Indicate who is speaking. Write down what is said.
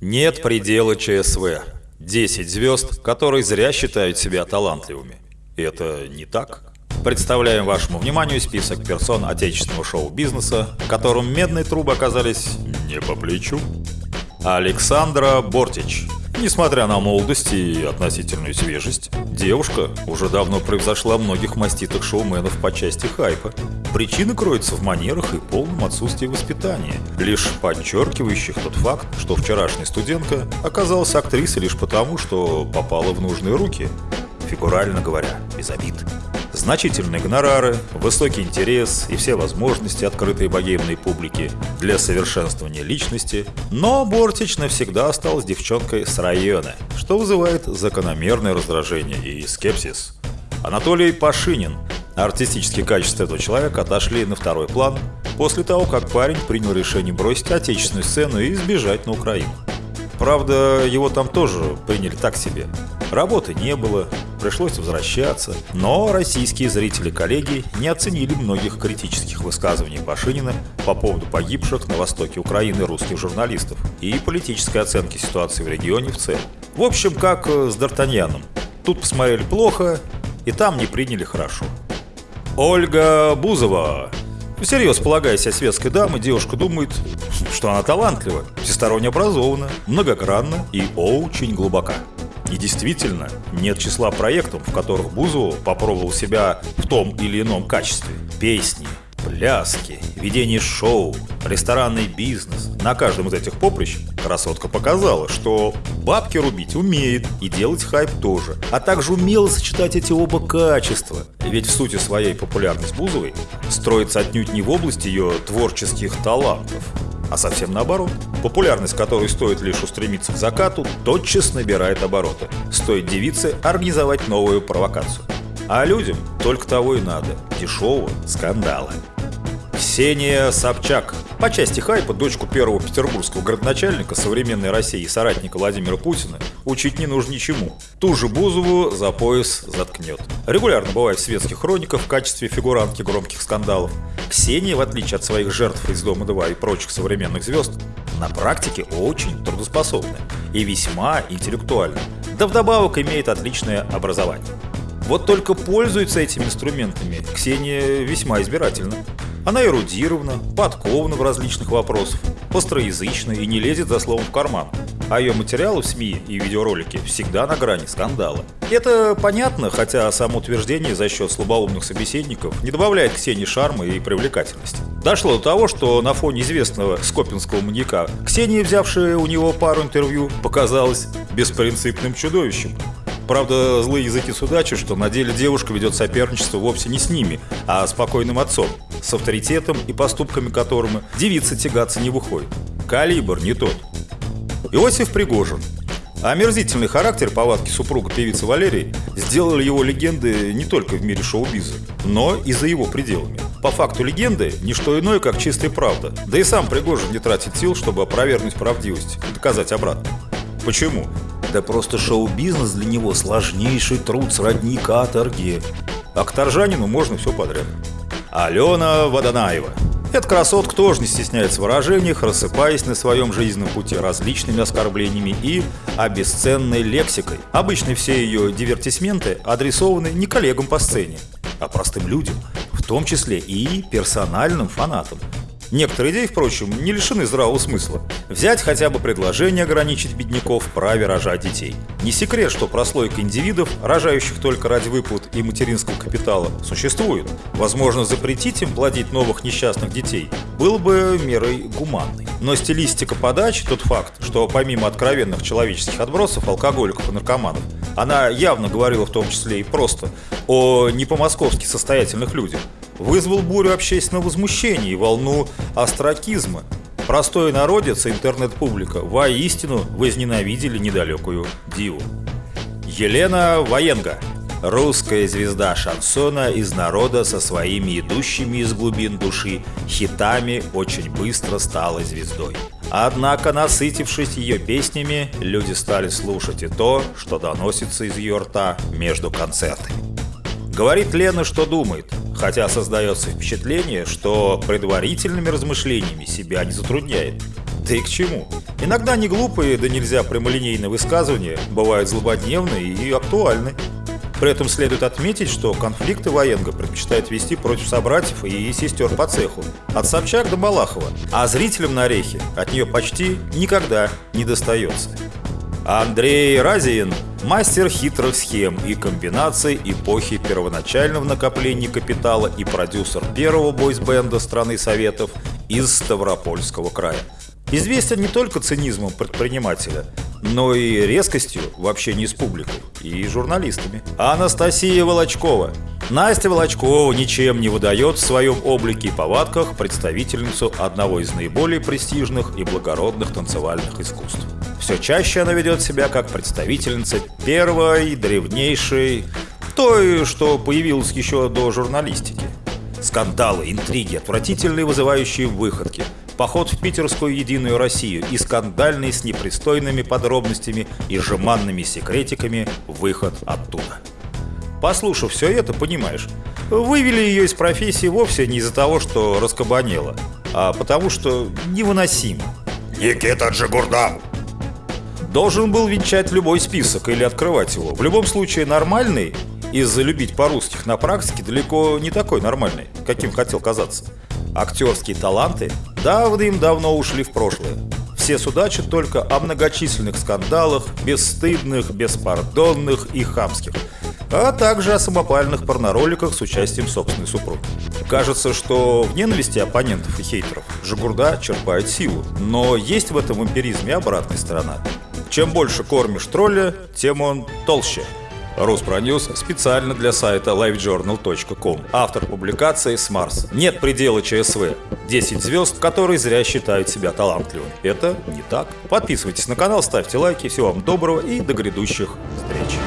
Speaker 1: Нет предела ЧСВ. 10 звезд, которые зря считают себя талантливыми. Это не так. Представляем вашему вниманию список персон отечественного шоу-бизнеса, которым медные трубы оказались не по плечу. Александра Бортич. Несмотря на молодость и относительную свежесть, девушка уже давно превзошла многих маститых шоуменов по части хайпа. Причина кроется в манерах и полном отсутствии воспитания, лишь подчеркивающих тот факт, что вчерашняя студентка оказалась актрисой лишь потому, что попала в нужные руки, фигурально говоря, без обид. Значительные гонорары, высокий интерес и все возможности, открытые богемной публике для совершенствования личности, но Бортич навсегда осталась девчонкой с района, что вызывает закономерное раздражение и скепсис. Анатолий Пашинин. Артистические качества этого человека отошли на второй план после того, как парень принял решение бросить отечественную сцену и сбежать на Украину. Правда, его там тоже приняли так себе. Работы не было, пришлось возвращаться, но российские зрители-коллеги не оценили многих критических высказываний Пашинина по поводу погибших на востоке Украины русских журналистов и политической оценки ситуации в регионе в целом. В общем, как с Д'Артаньяном. Тут посмотрели плохо, и там не приняли хорошо. Ольга Бузова. Всерьез полагая себя светской дамой, девушка думает, что она талантлива, всесторонне образована, многогранна и очень глубока. И действительно, нет числа проектов, в которых Бузову попробовал себя в том или ином качестве. Песни, пляски, ведение шоу, ресторанный бизнес. На каждом из этих поприщ красотка показала, что бабки рубить умеет и делать хайп тоже, а также умела сочетать эти оба качества. Ведь в сути своей популярность Бузовой строится отнюдь не в области ее творческих талантов, а совсем наоборот. Популярность которой стоит лишь устремиться к закату, тотчас набирает обороты. Стоит девице организовать новую провокацию. А людям только того и надо – дешевого скандала. Ксения Собчак. По части хайпа дочку первого петербургского городначальника современной России и соратника Владимира Путина учить не нужно ничему. Ту же Бузову за пояс заткнет. Регулярно бывает в светских хрониках в качестве фигурантки громких скандалов. Ксения, в отличие от своих жертв из «Дома-2» и прочих современных звезд, на практике очень трудоспособная и весьма интеллектуальна. Да вдобавок имеет отличное образование. Вот только пользуется этими инструментами Ксения весьма избирательно. Она эрудирована, подкована в различных вопросах, остроязычна и не лезет за словом в карман. А ее материалы в СМИ и видеоролики всегда на грани скандала. Это понятно, хотя само утверждение за счет слабоумных собеседников не добавляет Ксении шарма и привлекательности. Дошло до того, что на фоне известного скопинского маньяка Ксения, взявшая у него пару интервью, показалась беспринципным чудовищем. Правда, злые языки судачат, что на деле девушка ведет соперничество вовсе не с ними, а с покойным отцом, с авторитетом и поступками которым девица тягаться не выходит. Калибр не тот. Иосиф Пригожин. Омерзительный характер повадки супруга певицы Валерии сделали его легенды не только в мире шоу-биза, но и за его пределами. По факту легенды – не что иное, как чистая правда. Да и сам Пригожин не тратит сил, чтобы опровергнуть правдивость и доказать обратно. Почему? Да просто шоу-бизнес для него сложнейший труд сродни каторги. А к торжанину можно все подряд. Алена Водонаева. Эта красотка тоже не стесняется в выражениях, рассыпаясь на своем жизненном пути различными оскорблениями и обесценной лексикой. Обычно все ее дивертисменты адресованы не коллегам по сцене, а простым людям, в том числе и персональным фанатам. Некоторые идеи, впрочем, не лишены здравого смысла. Взять хотя бы предложение ограничить бедняков в праве рожать детей. Не секрет, что прослойка индивидов, рожающих только ради выплат и материнского капитала, существует. Возможно, запретить им плодить новых несчастных детей было бы мерой гуманной. Но стилистика подачи, тот факт, что помимо откровенных человеческих отбросов, алкоголиков и наркоманов, она явно говорила в том числе и просто о не по-московски состоятельных людях, вызвал бурю общественного возмущения и волну остракизма. Простой народец и интернет-публика воистину возненавидели недалекую диву. Елена Военга Русская звезда шансона из народа со своими идущими из глубин души хитами очень быстро стала звездой. Однако, насытившись ее песнями, люди стали слушать и то, что доносится из ее рта между концертами. Говорит Лена, что думает, хотя создается впечатление, что предварительными размышлениями себя не затрудняет. Да и к чему? Иногда не глупые, да нельзя прямолинейные высказывания бывают злободневны и актуальны. При этом следует отметить, что конфликты военга предпочитает вести против собратьев и сестер по цеху, от Собчак до Малахова, а зрителям на орехи от нее почти никогда не достается. Андрей Разиин – мастер хитрых схем и комбинаций эпохи первоначального накопления капитала и продюсер первого бойсбенда страны Советов из Ставропольского края. Известен не только цинизмом предпринимателя, но и резкостью в общении с публикой и журналистами. Анастасия Волочкова. Настя Волочкова ничем не выдает в своем облике и повадках представительницу одного из наиболее престижных и благородных танцевальных искусств. Все чаще она ведет себя как представительница первой, древнейшей, той, что появилась еще до журналистики. Скандалы, интриги, отвратительные вызывающие выходки – поход в питерскую Единую Россию и скандальный с непристойными подробностями и жеманными секретиками выход оттуда. Послушав все это, понимаешь, вывели ее из профессии вовсе не из-за того, что раскабанела, а потому что невыносимо.
Speaker 2: Никита Джигурда!
Speaker 1: Должен был венчать любой список или открывать его. В любом случае нормальный из-за любить по-русских на практике далеко не такой нормальный, каким хотел казаться. Актерские таланты давным-давно ушли в прошлое. Все судачат только о многочисленных скандалах, бесстыдных, беспардонных и хамских, а также о самопальных порнороликах с участием собственной супруги. Кажется, что в ненависти оппонентов и хейтеров Жигурда черпает силу, но есть в этом эмпиризме обратная сторона. Чем больше кормишь тролля, тем он толще – Руспроньюз специально для сайта livejournal.com. Автор публикации с Марса. Нет предела ЧСВ. 10 звезд, которые зря считают себя талантливыми. Это не так. Подписывайтесь на канал, ставьте лайки. Всего вам доброго и до грядущих встреч.